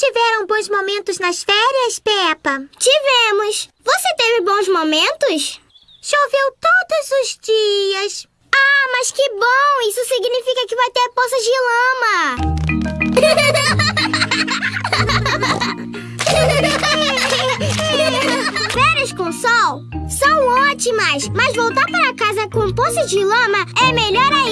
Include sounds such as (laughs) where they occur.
tiveram bons momentos nas férias, Peppa? Tivemos. Você teve bons momentos? Choveu todos os dias. Ah, mas que bom! Isso significa que vai ter poças de lama. (laughs) Férias com sol são ótimas, mas voltar para casa com poças de lama é melhor ainda.